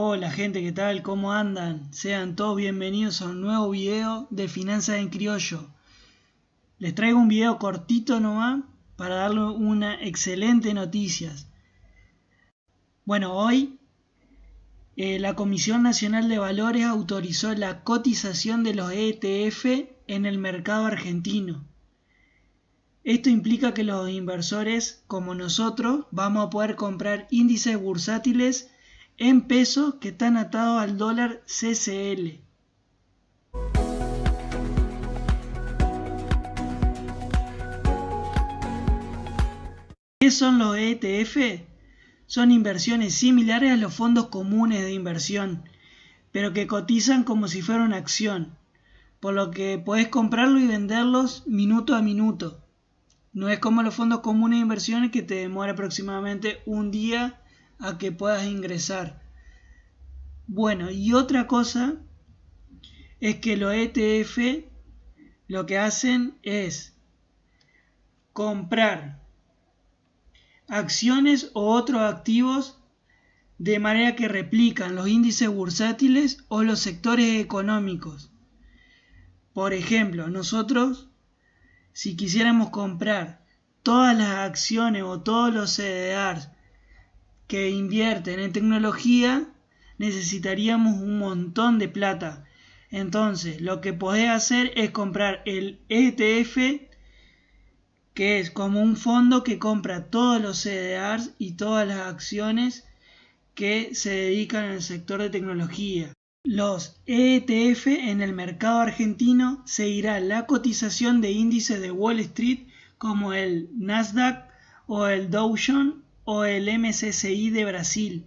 Hola gente, ¿qué tal? ¿Cómo andan? Sean todos bienvenidos a un nuevo video de Finanzas en Criollo. Les traigo un video cortito nomás para darle una excelente noticia. Bueno, hoy eh, la Comisión Nacional de Valores autorizó la cotización de los ETF en el mercado argentino. Esto implica que los inversores, como nosotros, vamos a poder comprar índices bursátiles en pesos que están atados al dólar CCL. ¿Qué son los ETF? Son inversiones similares a los fondos comunes de inversión, pero que cotizan como si fuera una acción, por lo que puedes comprarlo y venderlos minuto a minuto. No es como los fondos comunes de inversiones que te demora aproximadamente un día a que puedas ingresar. Bueno, y otra cosa es que los ETF lo que hacen es comprar acciones o otros activos de manera que replican los índices bursátiles o los sectores económicos. Por ejemplo, nosotros si quisiéramos comprar todas las acciones o todos los CDRs que invierten en tecnología, necesitaríamos un montón de plata. Entonces, lo que podés hacer es comprar el ETF, que es como un fondo que compra todos los CDRs y todas las acciones que se dedican al sector de tecnología. Los ETF en el mercado argentino seguirá la cotización de índices de Wall Street como el Nasdaq o el Dow Jones o el MSCI de Brasil.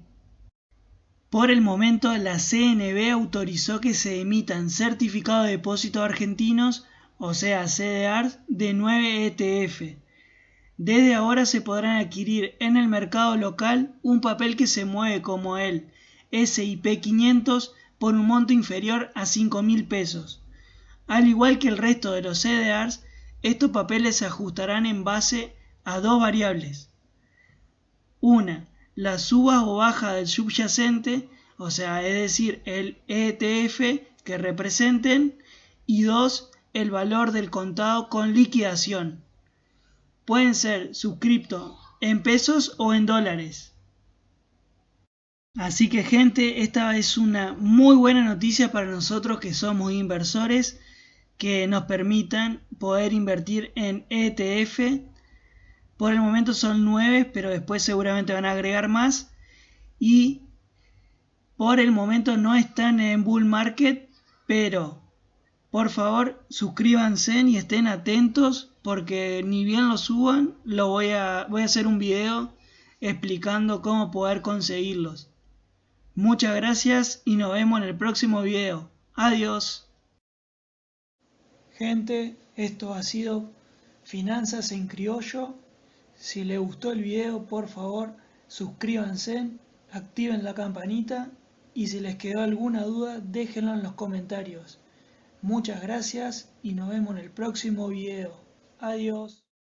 Por el momento, la CNB autorizó que se emitan certificados de depósitos argentinos, o sea, CDRs, de 9 ETF. Desde ahora se podrán adquirir en el mercado local un papel que se mueve como el SIP 500 por un monto inferior a 5 mil pesos. Al igual que el resto de los CDRs, estos papeles se ajustarán en base a dos variables. Una, la suba o baja del subyacente, o sea, es decir, el ETF que representen, y dos, el valor del contado con liquidación. Pueden ser suscriptos en pesos o en dólares. Así que gente, esta es una muy buena noticia para nosotros que somos inversores que nos permitan poder invertir en ETF. Por el momento son 9, pero después seguramente van a agregar más. Y por el momento no están en bull market, pero por favor suscríbanse y estén atentos porque ni bien lo suban, lo voy a, voy a hacer un video explicando cómo poder conseguirlos. Muchas gracias y nos vemos en el próximo video. Adiós. Gente, esto ha sido Finanzas en Criollo. Si les gustó el video, por favor, suscríbanse, activen la campanita y si les quedó alguna duda, déjenlo en los comentarios. Muchas gracias y nos vemos en el próximo video. Adiós.